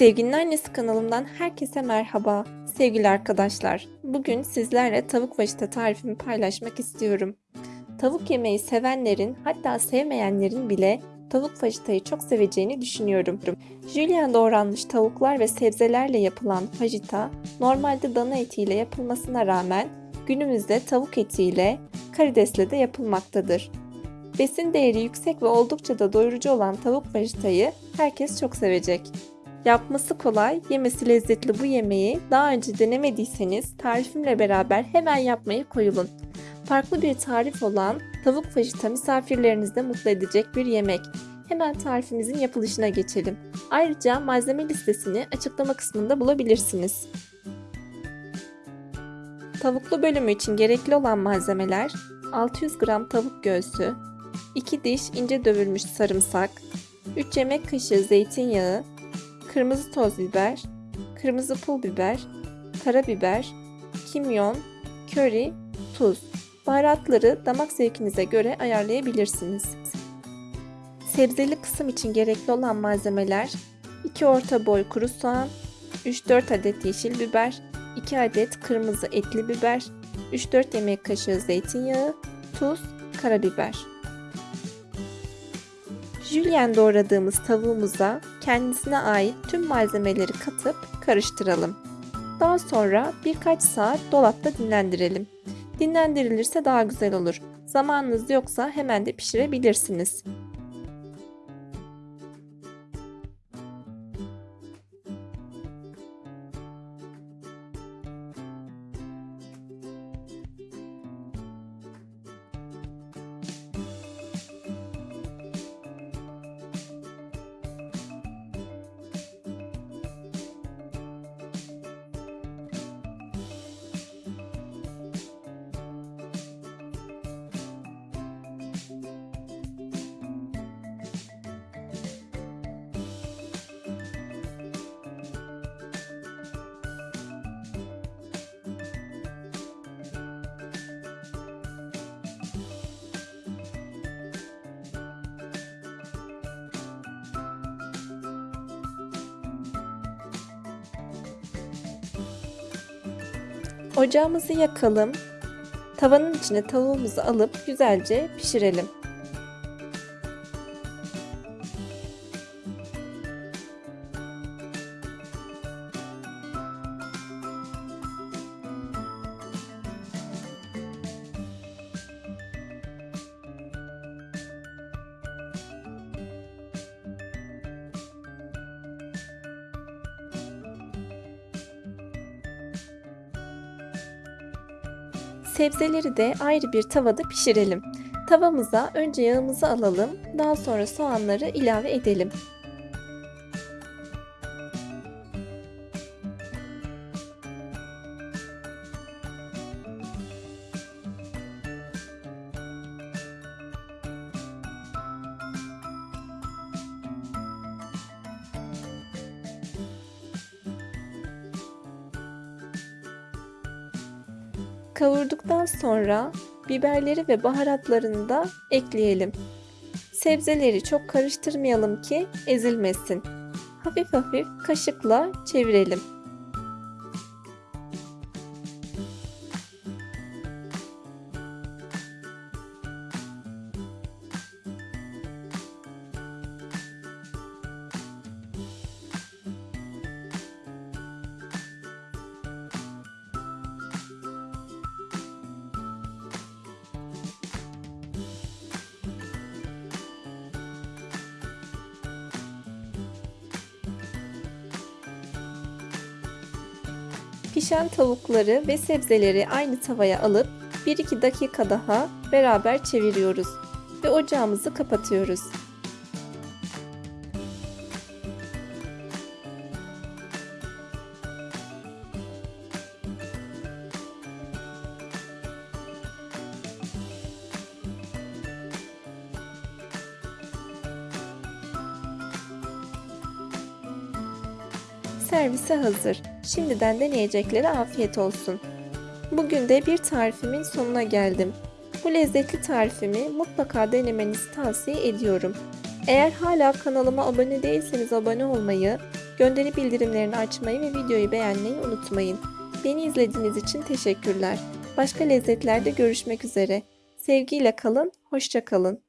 Sevginin Annesi kanalımdan herkese merhaba. Sevgili arkadaşlar, bugün sizlerle tavuk vajita tarifimi paylaşmak istiyorum. Tavuk yemeği sevenlerin hatta sevmeyenlerin bile tavuk vajitayı çok seveceğini düşünüyorum. Julienne doğranmış tavuklar ve sebzelerle yapılan fajita normalde dana etiyle yapılmasına rağmen günümüzde tavuk etiyle, karidesle de yapılmaktadır. Besin değeri yüksek ve oldukça da doyurucu olan tavuk vajitayı herkes çok sevecek. Yapması kolay, yemesi lezzetli bu yemeği daha önce denemediyseniz tarifimle beraber hemen yapmaya koyulun. Farklı bir tarif olan tavuk fajita misafirlerinizi de mutlu edecek bir yemek. Hemen tarifimizin yapılışına geçelim. Ayrıca malzeme listesini açıklama kısmında bulabilirsiniz. Tavuklu bölümü için gerekli olan malzemeler 600 gram tavuk göğsü, 2 diş ince dövülmüş sarımsak, 3 yemek kaşığı zeytinyağı, kırmızı toz biber, kırmızı pul biber, karabiber, kimyon, köri, tuz. Baharatları damak zevkinize göre ayarlayabilirsiniz. Sebzeli kısım için gerekli olan malzemeler 2 orta boy kuru soğan, 3-4 adet yeşil biber, 2 adet kırmızı etli biber, 3-4 yemek kaşığı zeytinyağı, tuz, karabiber. Jülyen doğradığımız tavuğumuza kendisine ait tüm malzemeleri katıp karıştıralım. Daha sonra birkaç saat dolapta dinlendirelim. Dinlendirilirse daha güzel olur. Zamanınız yoksa hemen de pişirebilirsiniz. Ocağımızı yakalım. Tavanın içine tavuğumuzu alıp güzelce pişirelim. Sebzeleri de ayrı bir tavada pişirelim. Tavamıza önce yağımızı alalım, daha sonra soğanları ilave edelim. Kavurduktan sonra biberleri ve baharatlarını da ekleyelim. Sebzeleri çok karıştırmayalım ki ezilmesin. Hafif hafif kaşıkla çevirelim. Pişen tavukları ve sebzeleri aynı tavaya alıp 1-2 dakika daha beraber çeviriyoruz ve ocağımızı kapatıyoruz. Servise hazır. Şimdiden deneyeceklere afiyet olsun. Bugün de bir tarifimin sonuna geldim. Bu lezzetli tarifimi mutlaka denemenizi tavsiye ediyorum. Eğer hala kanalıma abone değilseniz abone olmayı, Gönderi bildirimlerini açmayı ve videoyu beğenmeyi unutmayın. Beni izlediğiniz için teşekkürler. Başka lezzetlerde görüşmek üzere. Sevgiyle kalın, hoşça kalın.